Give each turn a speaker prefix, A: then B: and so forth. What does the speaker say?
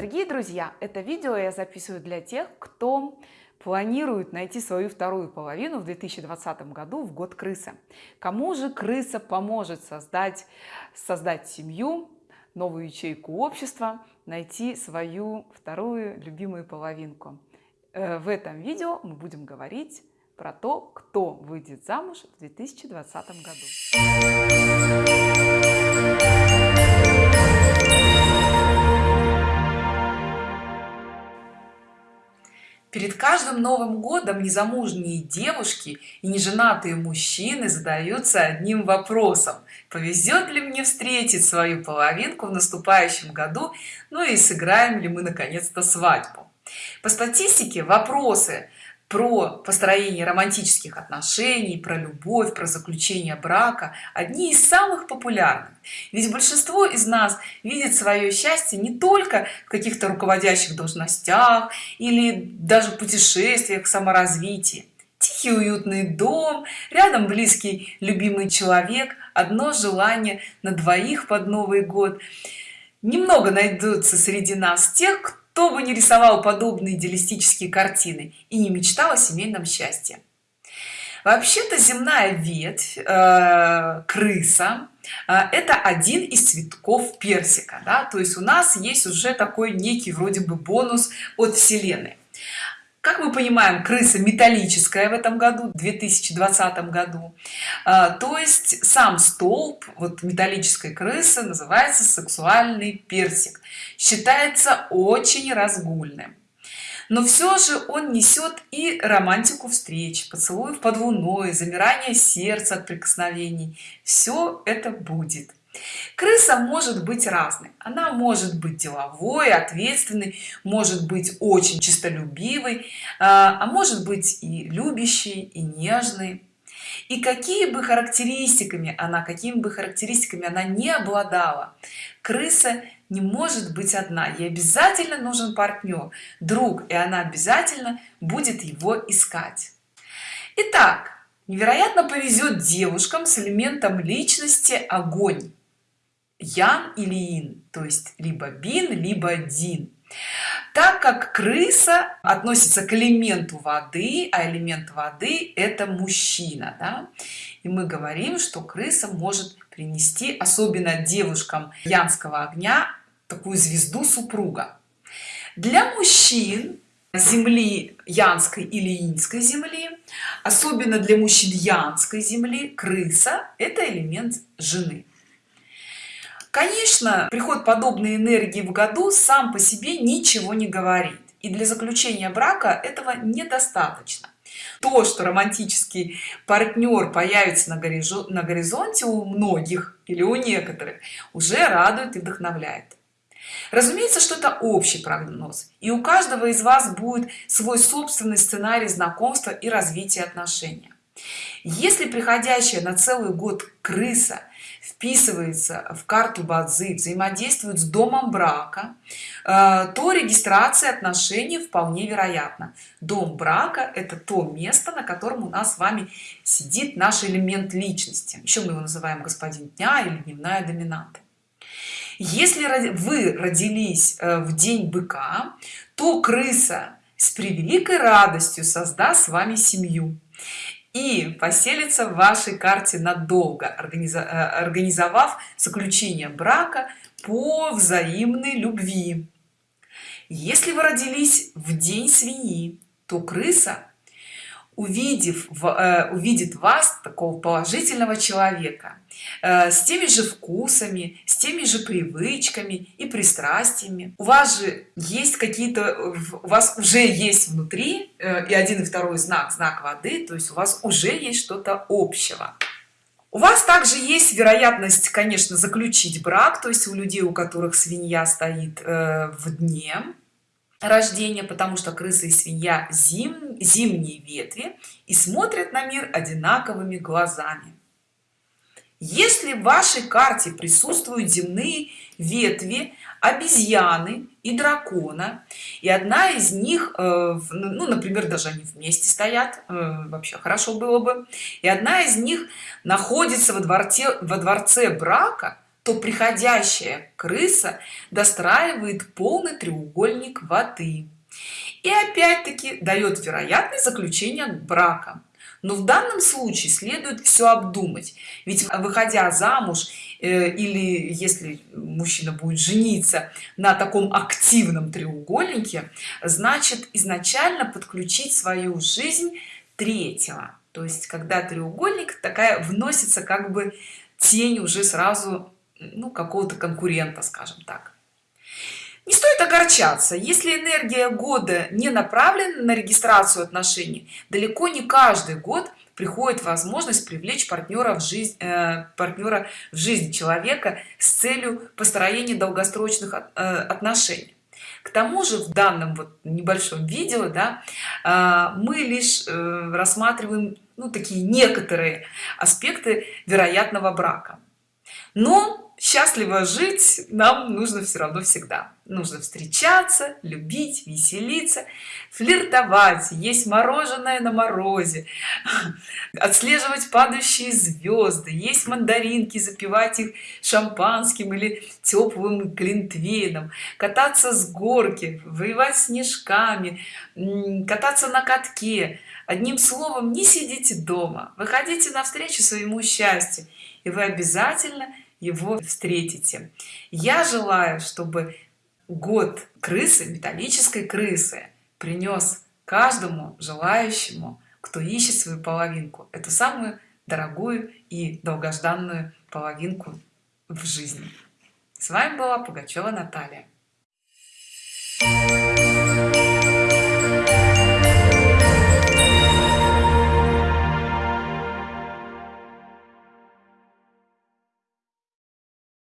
A: Дорогие друзья, это видео я записываю для тех, кто планирует найти свою вторую половину в 2020 году в год крысы. Кому же крыса поможет создать, создать семью, новую ячейку общества, найти свою вторую любимую половинку. Э, в этом видео мы будем говорить про то, кто выйдет замуж в 2020 году. Перед каждым Новым годом незамужние девушки и неженатые мужчины задаются одним вопросом. Повезет ли мне встретить свою половинку в наступающем году? Ну и сыграем ли мы наконец-то свадьбу? По статистике вопросы про построение романтических отношений, про любовь, про заключение брака – одни из самых популярных. Ведь большинство из нас видит свое счастье не только в каких-то руководящих должностях или даже путешествиях, саморазвитии. Тихий уютный дом, рядом близкий любимый человек, одно желание на двоих под Новый год. Немного найдутся среди нас тех, кто бы не рисовал подобные идеалистические картины и не мечтал о семейном счастье вообще-то земная ветвь э, крыса э, это один из цветков персика да? то есть у нас есть уже такой некий вроде бы бонус от вселенной как мы понимаем крыса металлическая в этом году 2020 году? А, то есть сам столб вот металлической крысы называется сексуальный персик. Считается очень разгульным. Но все же он несет и романтику встреч поцелуев под луной замирание сердца от прикосновений. Все это будет крыса может быть разной. Она может быть деловой ответственной может быть очень честолюбивой а, а может быть и любящей и нежной. И какие бы характеристиками она какими бы характеристиками она не обладала крыса не может быть одна. Ей обязательно нужен партнер друг и она обязательно будет его искать. Итак, невероятно повезет девушкам с элементом личности огонь ян или ин то есть либо бин либо дин так как крыса относится к элементу воды а элемент воды это мужчина да? и мы говорим что крыса может принести особенно девушкам янского огня такую звезду супруга для мужчин земли янской или инской земли особенно для мужчин янской земли крыса это элемент жены конечно приход подобной энергии в году сам по себе ничего не говорит. И для заключения брака этого недостаточно. То что романтический партнер появится на горизонте у многих или у некоторых уже радует и вдохновляет. Разумеется что это общий прогноз и у каждого из вас будет свой собственный сценарий знакомства и развития отношений если приходящая на целый год крыса вписывается в карту бадзи взаимодействует с домом брака э, то регистрация отношений вполне вероятна. Дом брака это то место на котором у нас с вами сидит наш элемент личности. Еще мы его называем господин дня или дневная доминанта если вы родились э, в день быка то крыса с превеликой радостью создаст с вами семью и поселится в вашей карте надолго э, организовав заключение брака по взаимной любви. Если вы родились в день свиньи то крыса увидев э, увидит вас такого положительного человека э, с теми же вкусами с теми же привычками и пристрастиями. У вас же есть какие-то у вас уже есть внутри э, и один и второй знак знак воды то есть у вас уже есть что-то общего. У вас также есть вероятность конечно заключить брак то есть у людей у которых свинья стоит в дне рождения потому что крысы и свинья зим, зимние ветви и смотрят на мир одинаковыми глазами. Если в вашей карте присутствуют земные ветви обезьяны и дракона и одна из них э, ну например даже они вместе стоят э, вообще хорошо было бы и одна из них находится во дворце во дворце брака то приходящая крыса достраивает полный треугольник воды и опять-таки дает вероятность заключения брака. Но в данном случае следует все обдумать. Ведь выходя замуж э, или если мужчина будет жениться на таком активном треугольнике значит изначально подключить свою жизнь третьего. То есть когда треугольник такая вносится как бы тень уже сразу ну какого-то конкурента скажем так не стоит огорчаться если энергия года не направлена на регистрацию отношений далеко не каждый год приходит возможность привлечь партнера в жизнь э, партнера в жизнь человека с целью построения долгосрочных э, отношений. К тому же в данном вот небольшом видео да, э, мы лишь э, рассматриваем ну, такие некоторые аспекты вероятного брака но счастливо жить нам нужно все равно всегда. Нужно встречаться любить веселиться флиртовать есть мороженое на морозе отслеживать падающие звезды есть мандаринки запивать их шампанским или теплым глинтвейном кататься с горки воевать снежками кататься на катке. Одним словом не сидите дома выходите навстречу своему счастью и вы обязательно его встретите. Я желаю чтобы год крысы металлической крысы принес каждому желающему кто ищет свою половинку эту самую дорогую и долгожданную половинку в жизни. С вами была пугачева наталья.